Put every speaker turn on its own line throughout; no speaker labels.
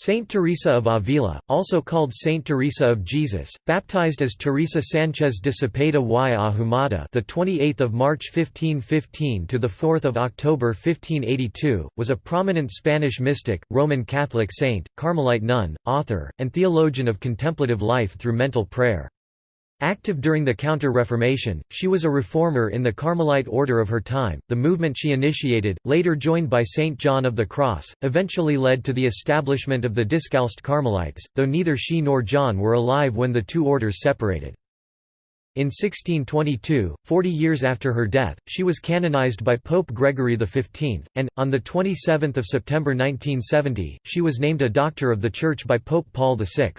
Saint Teresa of Avila, also called Saint Teresa of Jesus, baptized as Teresa Sanchez de Cepeda y Ahumada, the 28th of March 1515 to the 4th of October 1582, was a prominent Spanish mystic, Roman Catholic saint, Carmelite nun, author, and theologian of contemplative life through mental prayer. Active during the Counter-Reformation, she was a reformer in the Carmelite order of her time. The movement she initiated, later joined by Saint John of the Cross, eventually led to the establishment of the Discalced Carmelites, though neither she nor John were alive when the two orders separated. In 1622, forty years after her death, she was canonized by Pope Gregory XV, and, on 27 September 1970, she was named a Doctor of the Church by Pope Paul VI.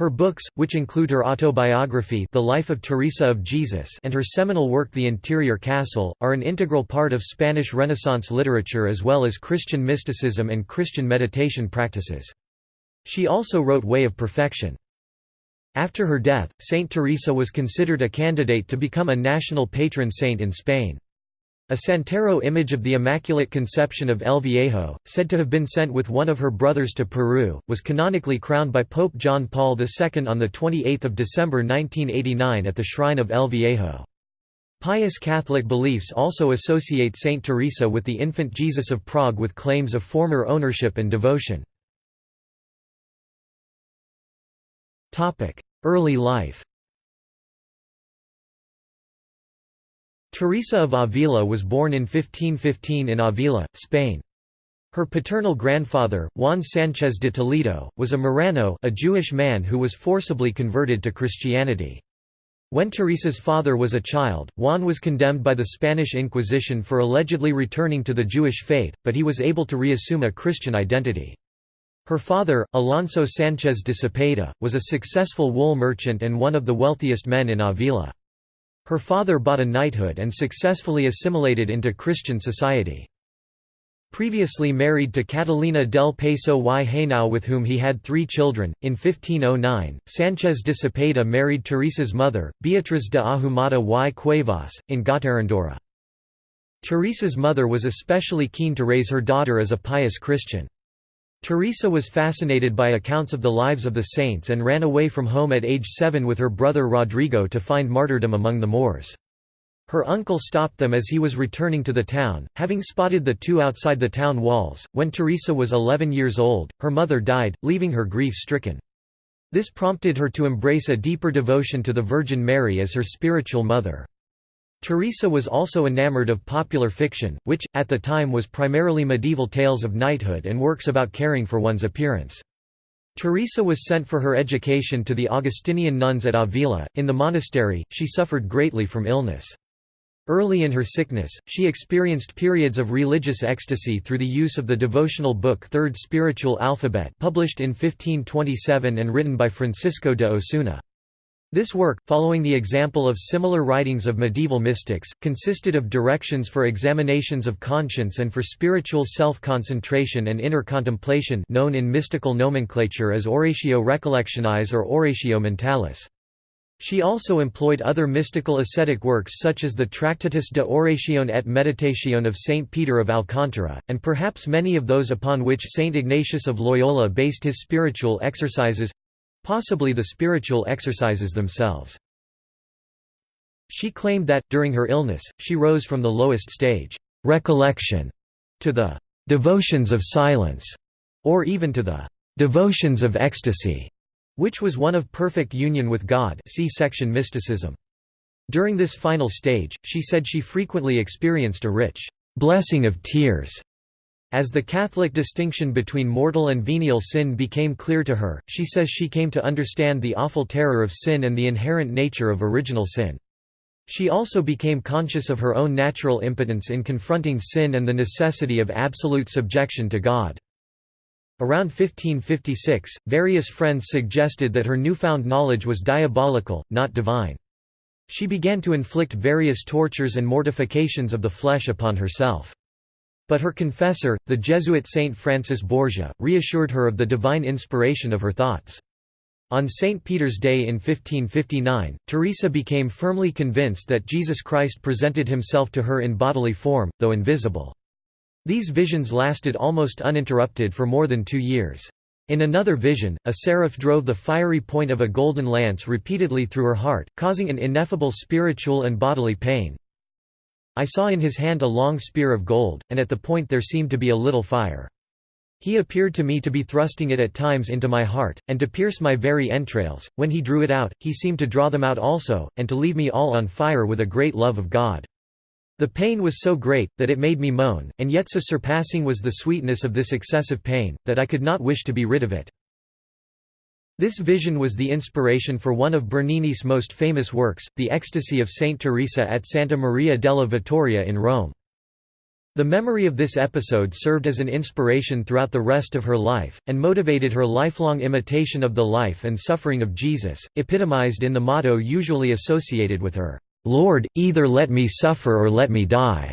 Her books, which include her autobiography The Life of Teresa of Jesus and her seminal work The Interior Castle, are an integral part of Spanish Renaissance literature as well as Christian mysticism and Christian meditation practices. She also wrote Way of Perfection. After her death, Saint Teresa was considered a candidate to become a national patron saint in Spain. A Santero image of the Immaculate Conception of El Viejo, said to have been sent with one of her brothers to Peru, was canonically crowned by Pope John Paul II on 28 December 1989 at the shrine of El Viejo. Pious Catholic beliefs also associate Saint Teresa with the infant Jesus of Prague with claims of former ownership and devotion. Early life Teresa of Avila was born in 1515 in Avila, Spain. Her paternal grandfather, Juan Sánchez de Toledo, was a Marrano a Jewish man who was forcibly converted to Christianity. When Teresa's father was a child, Juan was condemned by the Spanish Inquisition for allegedly returning to the Jewish faith, but he was able to reassume a Christian identity. Her father, Alonso Sánchez de Cepeda, was a successful wool merchant and one of the wealthiest men in Avila. Her father bought a knighthood and successfully assimilated into Christian society. Previously married to Catalina del Paso y Henao with whom he had three children, in 1509, Sánchez de Cepeda married Teresa's mother, Beatriz de Ahumada y Cuevas, in Gotarrendura. Teresa's mother was especially keen to raise her daughter as a pious Christian. Teresa was fascinated by accounts of the lives of the saints and ran away from home at age seven with her brother Rodrigo to find martyrdom among the Moors. Her uncle stopped them as he was returning to the town, having spotted the two outside the town walls. When Teresa was 11 years old, her mother died, leaving her grief-stricken. This prompted her to embrace a deeper devotion to the Virgin Mary as her spiritual mother. Teresa was also enamored of popular fiction, which, at the time was primarily medieval tales of knighthood and works about caring for one's appearance. Teresa was sent for her education to the Augustinian nuns at Avila. In the monastery, she suffered greatly from illness. Early in her sickness, she experienced periods of religious ecstasy through the use of the devotional book Third Spiritual Alphabet published in 1527 and written by Francisco de Osuna. This work, following the example of similar writings of medieval mystics, consisted of directions for examinations of conscience and for spiritual self-concentration and inner contemplation known in mystical nomenclature as Oratio Recollectionis or Oratio Mentalis. She also employed other mystical ascetic works such as the Tractatus de Oratione et Meditatione of Saint Peter of Alcantara, and perhaps many of those upon which Saint Ignatius of Loyola based his spiritual exercises, Possibly the spiritual exercises themselves. She claimed that, during her illness, she rose from the lowest stage, recollection, to the devotions of silence, or even to the devotions of ecstasy, which was one of perfect union with God see section mysticism. During this final stage, she said she frequently experienced a rich blessing of tears as the Catholic distinction between mortal and venial sin became clear to her, she says she came to understand the awful terror of sin and the inherent nature of original sin. She also became conscious of her own natural impotence in confronting sin and the necessity of absolute subjection to God. Around 1556, various friends suggested that her newfound knowledge was diabolical, not divine. She began to inflict various tortures and mortifications of the flesh upon herself. But her confessor, the Jesuit Saint Francis Borgia, reassured her of the divine inspiration of her thoughts. On St. Peter's Day in 1559, Teresa became firmly convinced that Jesus Christ presented himself to her in bodily form, though invisible. These visions lasted almost uninterrupted for more than two years. In another vision, a seraph drove the fiery point of a golden lance repeatedly through her heart, causing an ineffable spiritual and bodily pain. I saw in his hand a long spear of gold, and at the point there seemed to be a little fire. He appeared to me to be thrusting it at times into my heart, and to pierce my very entrails. When he drew it out, he seemed to draw them out also, and to leave me all on fire with a great love of God. The pain was so great, that it made me moan, and yet so surpassing was the sweetness of this excessive pain, that I could not wish to be rid of it. This vision was the inspiration for one of Bernini's most famous works, The Ecstasy of Saint Teresa at Santa Maria della Vittoria in Rome. The memory of this episode served as an inspiration throughout the rest of her life, and motivated her lifelong imitation of the life and suffering of Jesus, epitomized in the motto usually associated with her. Lord, either let me suffer or let me die."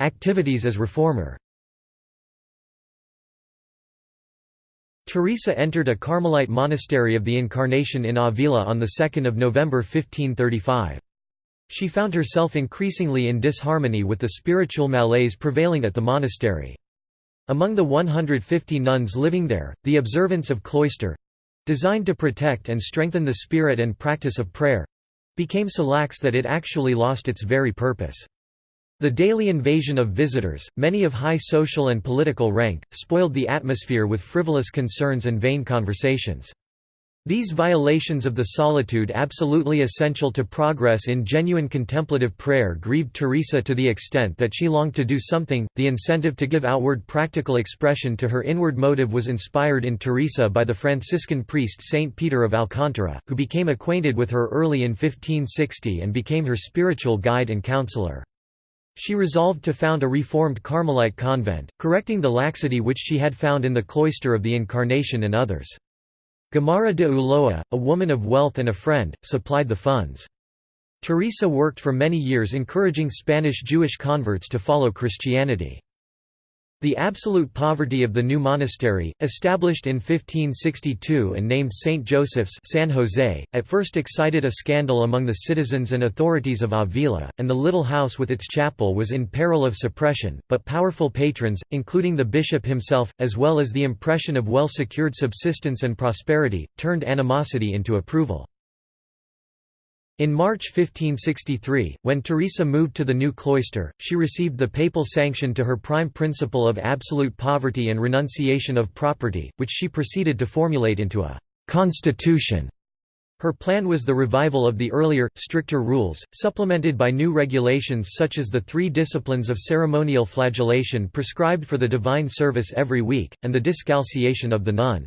Activities as reformer Teresa entered a Carmelite monastery of the Incarnation in Avila on 2 November 1535. She found herself increasingly in disharmony with the spiritual malaise prevailing at the monastery. Among the 150 nuns living there, the observance of cloister, designed to protect and strengthen the spirit and practice of prayer became so lax that it actually lost its very purpose. The daily invasion of visitors, many of high social and political rank, spoiled the atmosphere with frivolous concerns and vain conversations. These violations of the solitude absolutely essential to progress in genuine contemplative prayer grieved Teresa to the extent that she longed to do something. The incentive to give outward practical expression to her inward motive was inspired in Teresa by the Franciscan priest Saint Peter of Alcantara, who became acquainted with her early in 1560 and became her spiritual guide and counselor. She resolved to found a reformed Carmelite convent, correcting the laxity which she had found in the cloister of the Incarnation and others. Guiomar de Ulloa, a woman of wealth and a friend, supplied the funds. Teresa worked for many years encouraging Spanish Jewish converts to follow Christianity. The absolute poverty of the new monastery, established in 1562 and named St. Joseph's San Jose, at first excited a scandal among the citizens and authorities of Avila, and the little house with its chapel was in peril of suppression, but powerful patrons, including the bishop himself, as well as the impression of well-secured subsistence and prosperity, turned animosity into approval. In March 1563, when Teresa moved to the new cloister, she received the papal sanction to her prime principle of absolute poverty and renunciation of property, which she proceeded to formulate into a «constitution». Her plan was the revival of the earlier, stricter rules, supplemented by new regulations such as the three disciplines of ceremonial flagellation prescribed for the divine service every week, and the discalciation of the nun.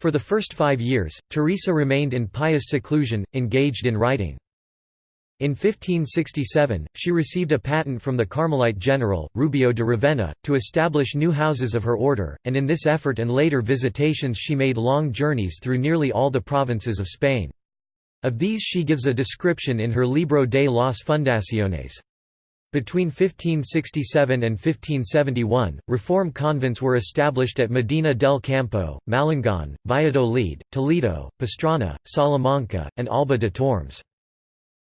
For the first five years, Teresa remained in pious seclusion, engaged in writing. In 1567, she received a patent from the Carmelite general, Rubeo de Ravenna, to establish new houses of her order, and in this effort and later visitations she made long journeys through nearly all the provinces of Spain. Of these she gives a description in her Libro de las Fundaciones. Between 1567 and 1571, reform convents were established at Medina del Campo, Malagón, Valladolid, Toledo, Pastrana, Salamanca, and Alba de Tormes.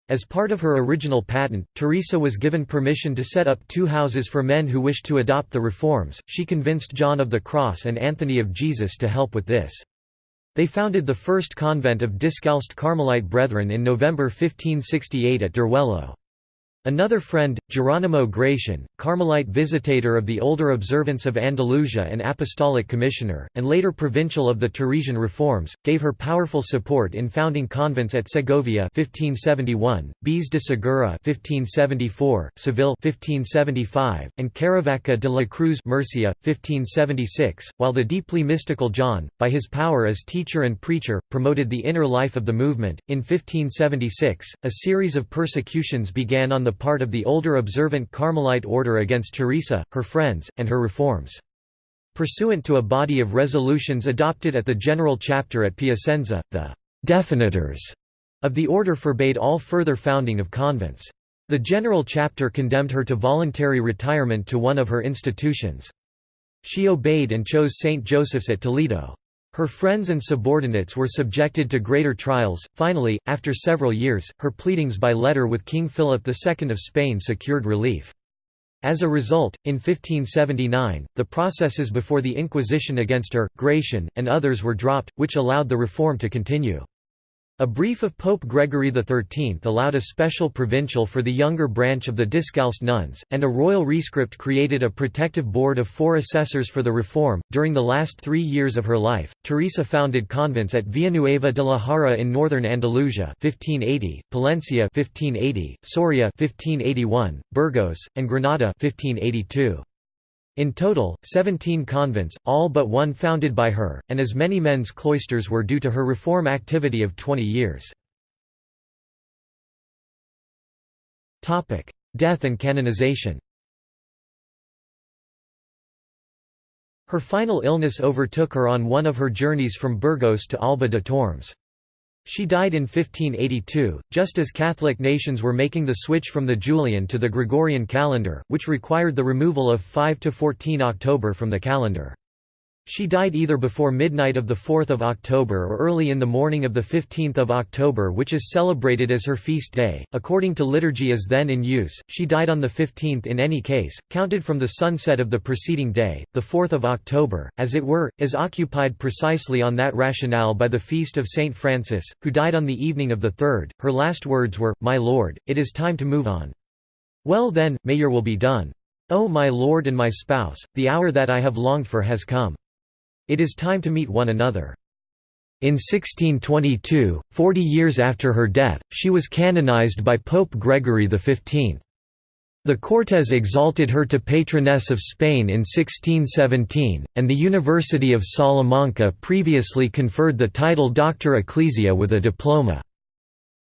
As part of her original patent, Teresa was given permission to set up two houses for men who wished to adopt the reforms. She convinced John of the Cross and Anthony of Jesus to help with this. They founded the first convent of Discalced Carmelite Brethren in November 1568 at Duruelo. Another friend, Geronimo Gratian, Carmelite visitator of the older observance of Andalusia and apostolic commissioner, and later provincial of the Teresian reforms, gave her powerful support in founding convents at Segovia 1571, Beas de Segura 1574, Seville 1575, and Caravaca de la Cruz Murcia, 1576, while the deeply mystical John, by his power as teacher and preacher, promoted the inner life of the movement. In 1576, a series of persecutions began on the part of the older observant Carmelite order against Teresa, her friends, and her reforms. Pursuant to a body of resolutions adopted at the General Chapter at Piacenza, the «definitors» of the order forbade all further founding of convents. The General Chapter condemned her to voluntary retirement to one of her institutions. She obeyed and chose St. Joseph's at Toledo. Her friends and subordinates were subjected to greater trials. Finally, after several years, her pleadings by letter with King Philip II of Spain secured relief. As a result, in 1579, the processes before the Inquisition against her, Gratian, and others were dropped, which allowed the reform to continue. A brief of Pope Gregory XIII allowed a special provincial for the younger branch of the Discalced nuns, and a royal rescript created a protective board of four assessors for the reform. During the last three years of her life, Teresa founded convents at Villanueva de la Jara in northern Andalusia (1580), Palencia (1580), Soria (1581), Burgos, and Granada (1582). In total, 17 convents, all but one founded by her, and as many men's cloisters were due to her reform activity of 20 years. Death and canonization Her final illness overtook her on one of her journeys from Burgos to Alba de Tormes. She died in 1582, just as Catholic nations were making the switch from the Julian to the Gregorian calendar, which required the removal of 5 to 14 October from the calendar. She died either before midnight of 4 October or early in the morning of 15 October which is celebrated as her feast day, according to liturgy as then in use, she died on the 15th in any case, counted from the sunset of the preceding day, the 4th of October, as it were, is occupied precisely on that rationale by the feast of Saint Francis, who died on the evening of the 3rd, her last words were, My Lord, it is time to move on. Well then, may your will be done. O my Lord and my spouse, the hour that I have longed for has come. It is time to meet one another. In 1622, forty years after her death, she was canonized by Pope Gregory XV. The Cortes exalted her to patroness of Spain in 1617, and the University of Salamanca previously conferred the title Doctor Ecclesia with a diploma.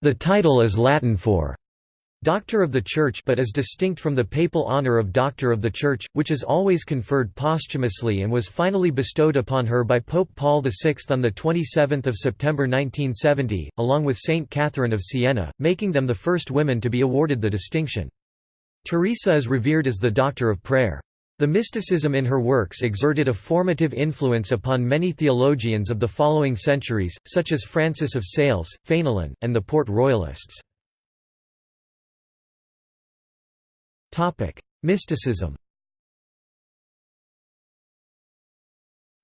The title is Latin for Doctor of the Church but is distinct from the papal honor of Doctor of the Church, which is always conferred posthumously and was finally bestowed upon her by Pope Paul VI on 27 September 1970, along with Saint Catherine of Siena, making them the first women to be awarded the distinction. Teresa is revered as the Doctor of Prayer. The mysticism in her works exerted a formative influence upon many theologians of the following centuries, such as Francis of Sales, Fénelon, and the Port Royalists. Mysticism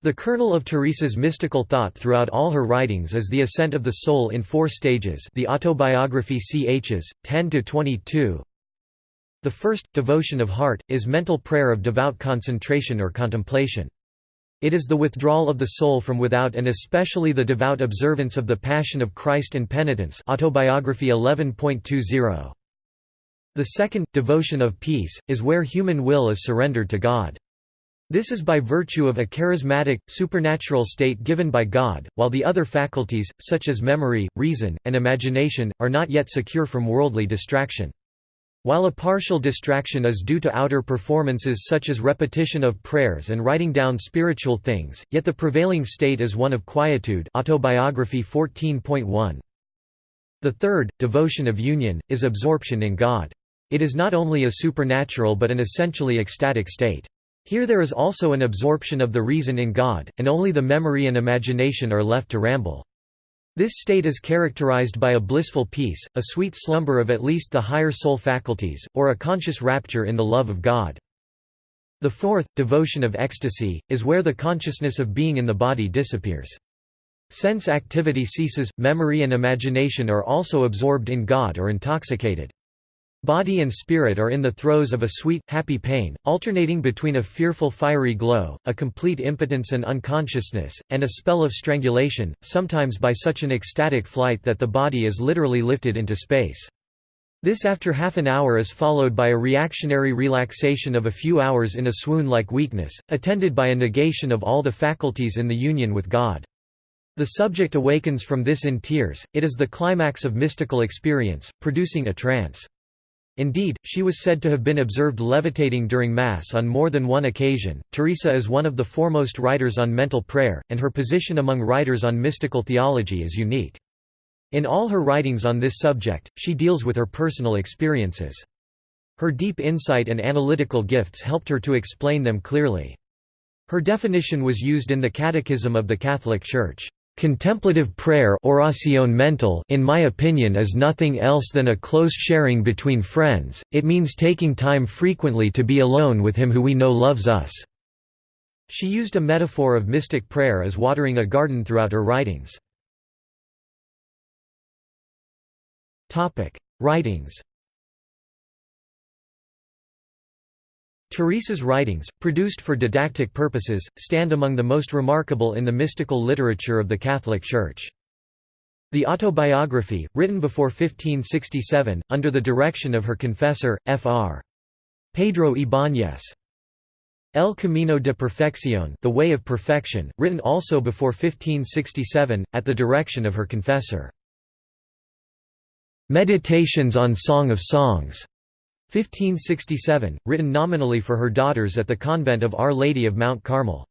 The kernel of Teresa's mystical thought throughout all her writings is the ascent of the soul in four stages the autobiography chs. 10–22 The first, devotion of heart, is mental prayer of devout concentration or contemplation. It is the withdrawal of the soul from without and especially the devout observance of the Passion of Christ and penitence autobiography 11.20. The second, devotion of peace, is where human will is surrendered to God. This is by virtue of a charismatic, supernatural state given by God, while the other faculties, such as memory, reason, and imagination, are not yet secure from worldly distraction. While a partial distraction is due to outer performances such as repetition of prayers and writing down spiritual things, yet the prevailing state is one of quietude autobiography 14.1. The third, devotion of union, is absorption in God. It is not only a supernatural but an essentially ecstatic state. Here there is also an absorption of the reason in God, and only the memory and imagination are left to ramble. This state is characterized by a blissful peace, a sweet slumber of at least the higher soul faculties, or a conscious rapture in the love of God. The fourth, devotion of ecstasy, is where the consciousness of being in the body disappears. Sense activity ceases, memory and imagination are also absorbed in God or intoxicated. Body and spirit are in the throes of a sweet, happy pain, alternating between a fearful fiery glow, a complete impotence and unconsciousness, and a spell of strangulation, sometimes by such an ecstatic flight that the body is literally lifted into space. This after half an hour is followed by a reactionary relaxation of a few hours in a swoon-like weakness, attended by a negation of all the faculties in the union with God. The subject awakens from this in tears, it is the climax of mystical experience, producing a trance. Indeed, she was said to have been observed levitating during Mass on more than one occasion. Teresa is one of the foremost writers on mental prayer, and her position among writers on mystical theology is unique. In all her writings on this subject, she deals with her personal experiences. Her deep insight and analytical gifts helped her to explain them clearly. Her definition was used in the Catechism of the Catholic Church. Contemplative prayer oración mental in my opinion is nothing else than a close sharing between friends, it means taking time frequently to be alone with him who we know loves us." She used a metaphor of mystic prayer as watering a garden throughout her writings. Writings Teresa's writings, produced for didactic purposes, stand among the most remarkable in the mystical literature of the Catholic Church. The autobiography, written before 1567, under the direction of her confessor, Fr. Pedro Ibáñez. El Camino de Perfección The Way of Perfection, written also before 1567, at the direction of her confessor. Meditations on Song of Songs 1567, written nominally for her daughters at the convent of Our Lady of Mount Carmel.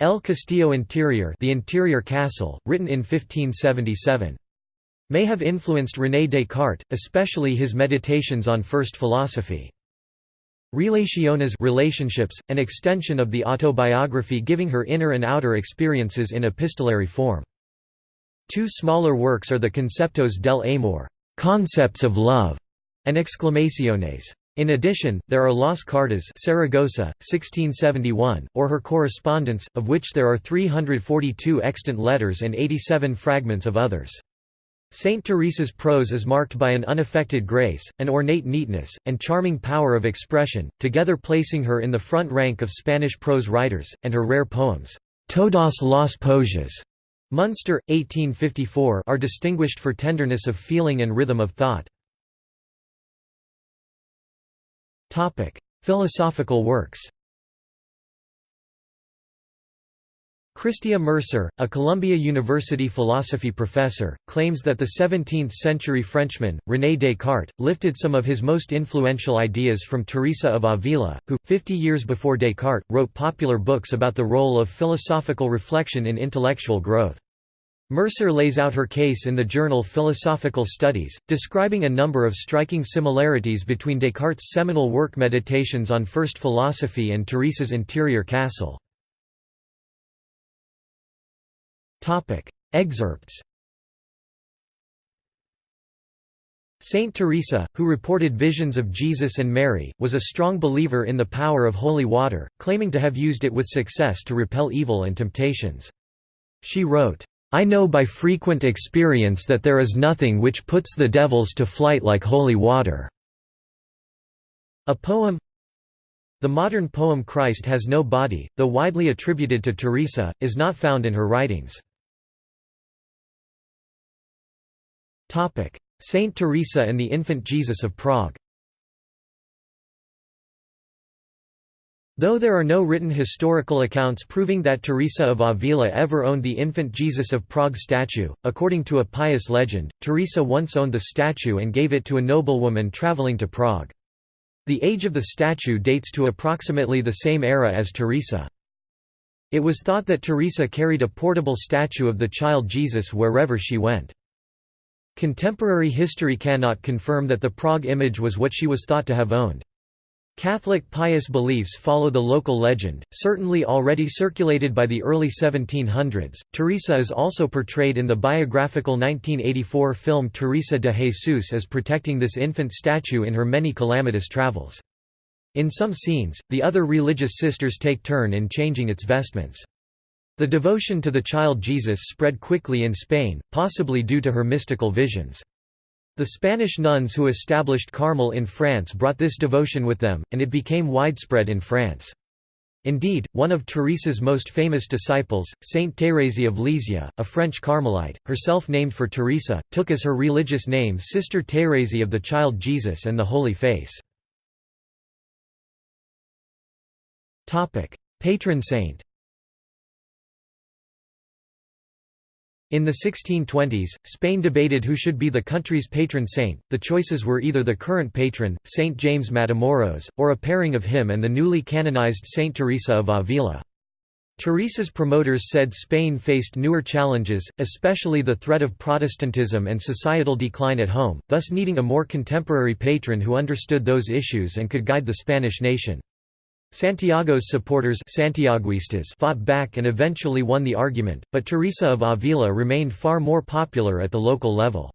El Castillo Interior The Interior Castle, written in 1577. May have influenced René Descartes, especially his meditations on first philosophy. Relaciones relationships, an extension of the autobiography giving her inner and outer experiences in epistolary form. Two smaller works are the Conceptos del Amor concepts of love", and exclamaciones. In addition, there are Las Cartas Saragossa, 1671, or her correspondence, of which there are 342 extant letters and 87 fragments of others. Saint Teresa's prose is marked by an unaffected grace, an ornate neatness, and charming power of expression, together placing her in the front rank of Spanish prose writers, and her rare poems, Todas las Poesias, Munster, 1854 are distinguished for tenderness of feeling and rhythm of thought. Philosophical works Christia Mercer, a Columbia University philosophy professor, claims that the 17th-century Frenchman, René Descartes, lifted some of his most influential ideas from Teresa of Avila, who, 50 years before Descartes, wrote popular books about the role of philosophical reflection in intellectual growth. Mercer lays out her case in the journal Philosophical Studies, describing a number of striking similarities between Descartes' seminal work Meditations on First Philosophy and Teresa's Interior Castle. Excerpts Saint Teresa, who reported visions of Jesus and Mary, was a strong believer in the power of holy water, claiming to have used it with success to repel evil and temptations. She wrote, I know by frequent experience that there is nothing which puts the devils to flight like holy water." A poem The modern poem Christ has no body, though widely attributed to Teresa, is not found in her writings. Saint Teresa and the Infant Jesus of Prague Though there are no written historical accounts proving that Teresa of Avila ever owned the infant Jesus of Prague statue, according to a pious legend, Teresa once owned the statue and gave it to a noblewoman traveling to Prague. The age of the statue dates to approximately the same era as Teresa. It was thought that Teresa carried a portable statue of the child Jesus wherever she went. Contemporary history cannot confirm that the Prague image was what she was thought to have owned. Catholic pious beliefs follow the local legend, certainly already circulated by the early 1700s. Teresa is also portrayed in the biographical 1984 film Teresa de Jesus as protecting this infant statue in her many calamitous travels. In some scenes, the other religious sisters take turn in changing its vestments. The devotion to the child Jesus spread quickly in Spain, possibly due to her mystical visions. The Spanish nuns who established Carmel in France brought this devotion with them, and it became widespread in France. Indeed, one of Teresa's most famous disciples, Saint Thérèse of Lisieux, a French Carmelite, herself named for Teresa, took as her religious name Sister Thérèse of the Child Jesus and the Holy Face. Patron saint In the 1620s, Spain debated who should be the country's patron saint. The choices were either the current patron, Saint James Matamoros, or a pairing of him and the newly canonized Saint Teresa of Avila. Teresa's promoters said Spain faced newer challenges, especially the threat of Protestantism and societal decline at home, thus needing a more contemporary patron who understood those issues and could guide the Spanish nation. Santiago's supporters Santiaguistas fought back and eventually won the argument, but Teresa of Avila remained far more popular at the local level.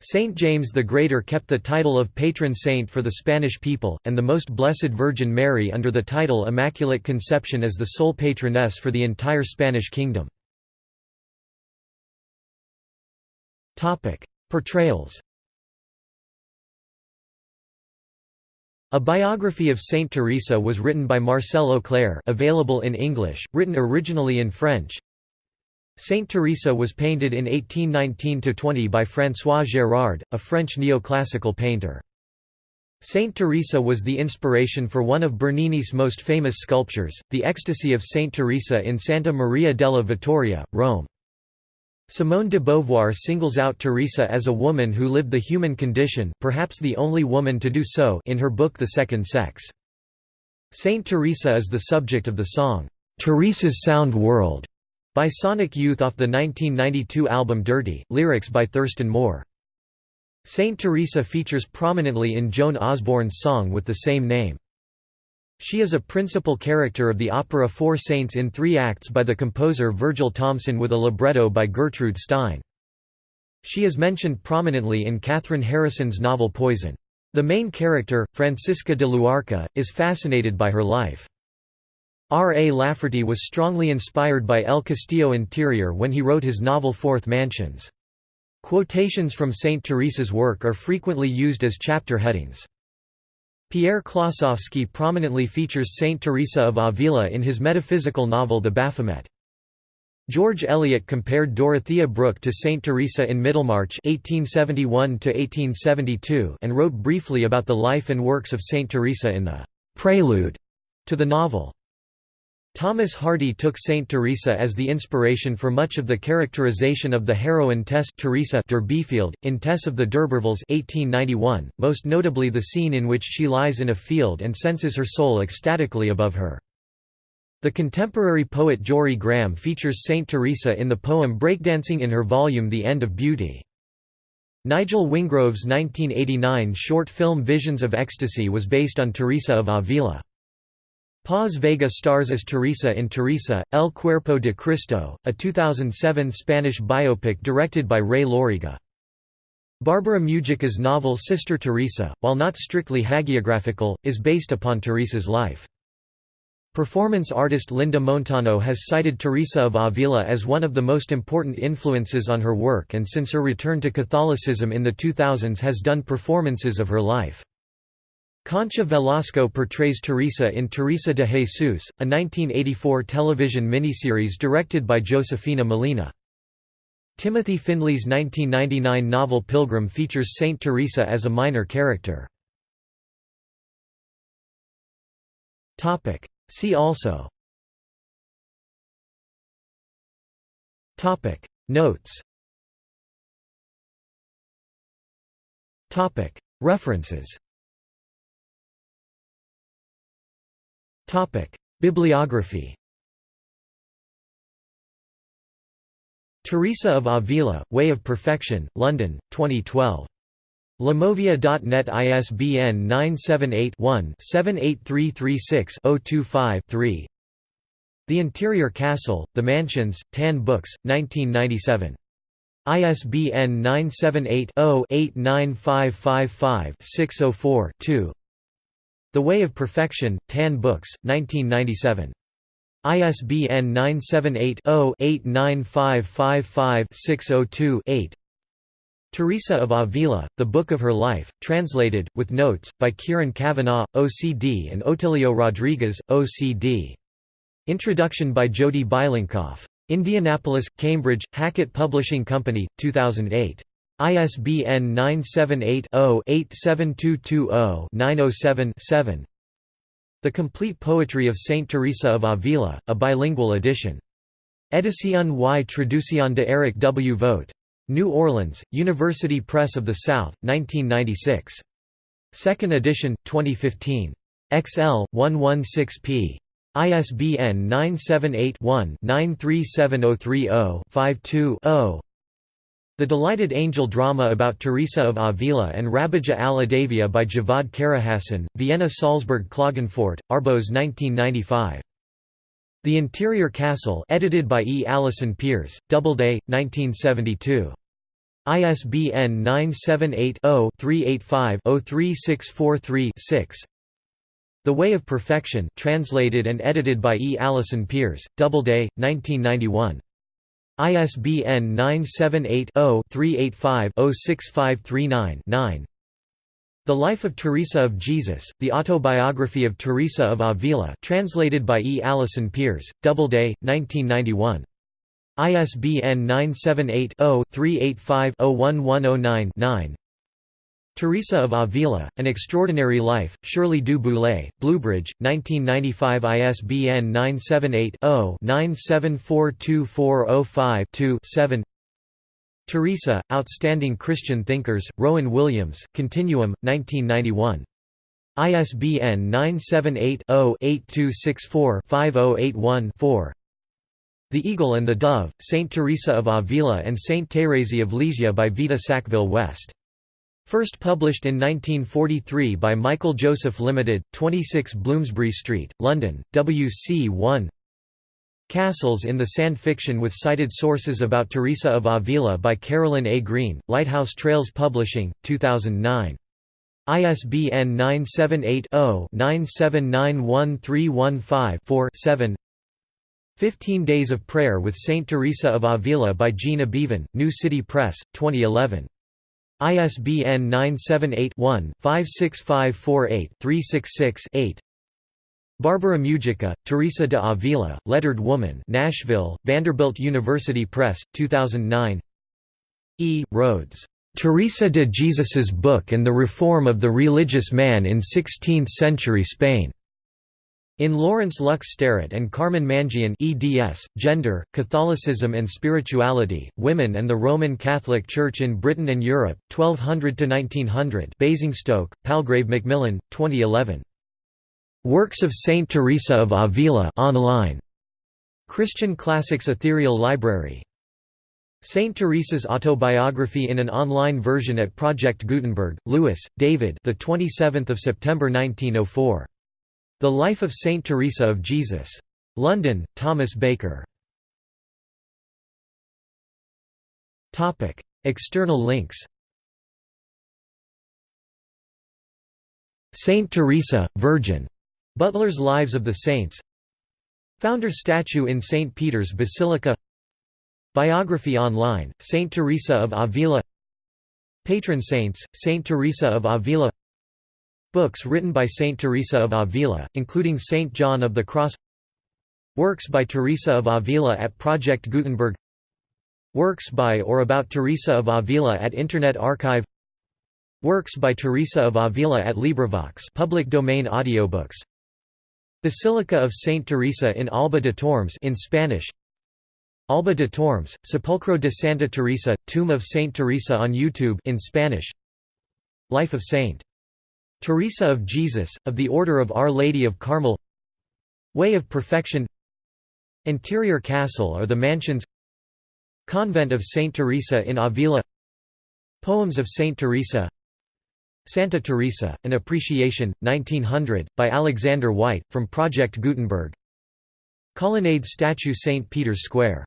Saint James the Greater kept the title of patron saint for the Spanish people, and the Most Blessed Virgin Mary under the title Immaculate Conception as the sole patroness for the entire Spanish kingdom. Portrayals A biography of Saint Teresa was written by Marcel Auclair available in English, written originally in French. Saint Teresa was painted in 1819–20 by François Gérard, a French neoclassical painter. Saint Teresa was the inspiration for one of Bernini's most famous sculptures, the Ecstasy of Saint Teresa in Santa Maria della Vittoria, Rome. Simone de Beauvoir singles out Teresa as a woman who lived the human condition perhaps the only woman to do so in her book The Second Sex. Saint Teresa is the subject of the song, "'Teresa's Sound World' by Sonic Youth off the 1992 album Dirty, lyrics by Thurston Moore. Saint Teresa features prominently in Joan Osborne's song with the same name. She is a principal character of the opera Four Saints in three acts by the composer Virgil Thomson with a libretto by Gertrude Stein. She is mentioned prominently in Kathryn Harrison's novel Poison. The main character, Francisca de Luarca, is fascinated by her life. R. A. Lafferty was strongly inspired by El Castillo Interior when he wrote his novel Fourth Mansions. Quotations from Saint Teresa's work are frequently used as chapter headings. Pierre Klossowski prominently features Saint Teresa of Avila in his metaphysical novel The Baphomet. George Eliot compared Dorothea Brooke to Saint Teresa in Middlemarch 1871 and wrote briefly about the life and works of Saint Teresa in the «prelude» to the novel. Thomas Hardy took Saint Teresa as the inspiration for much of the characterization of the heroine Tess Teresa Durbeyfield, in Tess of the D'Urbervilles 1891, most notably the scene in which she lies in a field and senses her soul ecstatically above her. The contemporary poet Jorie Graham features Saint Teresa in the poem Breakdancing in her volume The End of Beauty. Nigel Wingrove's 1989 short film Visions of Ecstasy was based on Teresa of Avila. Paz Vega stars as Teresa in Teresa, El Cuerpo de Cristo, a 2007 Spanish biopic directed by Ray Loriga. Barbara Mujica's novel Sister Teresa, while not strictly hagiographical, is based upon Teresa's life. Performance artist Linda Montano has cited Teresa of Avila as one of the most important influences on her work and since her return to Catholicism in the 2000s has done performances of her life. Concha Velasco portrays Teresa in Teresa de Jesus, a 1984 television miniseries directed by Josefina Molina. Timothy Findley's 1999 novel Pilgrim features Saint Teresa as a minor character. See also. Notes. References Bibliography Teresa of Avila, Way of Perfection, London, 2012. Lamovia.net ISBN 978-1-78336-025-3 The Interior Castle, The Mansions, Tan Books, 1997. ISBN 978 0 89555 604 2 the Way of Perfection, Tan Books, 1997. ISBN 978-0-89555-602-8 Teresa of Avila, The Book of Her Life, translated, with notes, by Kieran Kavanagh, OCD and Otilio Rodriguez, OCD. Introduction by Jodi Bilinkoff. Indianapolis, Cambridge, Hackett Publishing Company, 2008. ISBN 978-0-87220-907-7 The Complete Poetry of Saint Teresa of Avila, a bilingual edition. Edición y Traducción de Eric W. Vogt. New Orleans, University Press of the South, 1996. Second edition, 2015. XL, 116p. ISBN 978 one 937030 52 0 The Delighted Angel drama about Teresa of Avila and Rabija al-Adavia by Javad Karahasan, Vienna Salzburg Klagenfurt, Arbos 1995. The Interior Castle edited by E. Allison Peers, Doubleday, 1972. ISBN 978 0 385 03643 6. The Way of Perfection translated and edited by E. Allison Peers, Doubleday, 1991. ISBN 978-0-385-06539-9 The Life of Teresa of Jesus, The Autobiography of Teresa of Avila translated by E. Allison Peers, Doubleday, 1991. ISBN 978 0 385 01109 Teresa of Avila, An Extraordinary Life, Shirley du Boulay, Bluebridge, 1995 ISBN 978-0-9742405-2-7 Teresa, Outstanding Christian Thinkers, Rowan Williams, Continuum, 1991. ISBN 978 0 8264 5081 4 The Eagle and the Dove, Saint Teresa of Avila and Saint Thérèse of Lisieux by Vita Sackville West First published in 1943 by Michael Joseph Limited, 26 Bloomsbury Street, London, WC 1 Castles in the Sand Fiction with cited sources about Teresa of Avila by Carolyn A. Green, Lighthouse Trails Publishing, 2009. ISBN 978 0 9791315 4 7 15 Days of Prayer with Saint Teresa of Avila by Gina Bevan, New City Press, 2011. ISBN 978-1-56548-366-8 Barbara Mujica, Teresa de Avila, Lettered Woman Nashville, Vanderbilt University Press, 2009 E. Rhodes. Teresa de Jesus's Book and the Reform of the Religious Man in Sixteenth-Century Spain. In Laurence Lux Sterritt and Carmen Mangion eds, Gender, Catholicism and Spirituality, Women and the Roman Catholic Church in Britain and Europe, 1200–1900 Basingstoke, Palgrave Macmillan, 2011. Works of Saint Teresa of Avila online. Christian Classics Ethereal Library. Saint Teresa's autobiography in an online version at Project Gutenberg, Lewis, David the 27th of September 1904. The Life of Saint Teresa of Jesus. London, Thomas Baker. External links Saint Teresa, Virgin. Butler's Lives of the Saints Founder statue in St. Peter's Basilica Biography online, Saint Teresa of Avila Patron saints, Saint Teresa of Avila Books written by Saint Teresa of Avila, including Saint John of the Cross Works by Teresa of Avila at Project Gutenberg Works by or about Teresa of Avila at Internet Archive Works by Teresa of Avila at LibriVox public domain audiobooks. Basilica of Saint Teresa in Alba de Tormes in Spanish. Alba de Tormes, Sepulcro de Santa Teresa, Tomb of Saint Teresa on YouTube in Spanish. Life of Saint Teresa of Jesus, of the Order of Our Lady of Carmel. Way of Perfection. Interior Castle or the Mansions. Convent of Saint Teresa in Avila. Poems of Saint Teresa. Santa Teresa, An Appreciation, 1900, by Alexander Whyte, from Project Gutenberg. Colonnade statue St. Peter's Square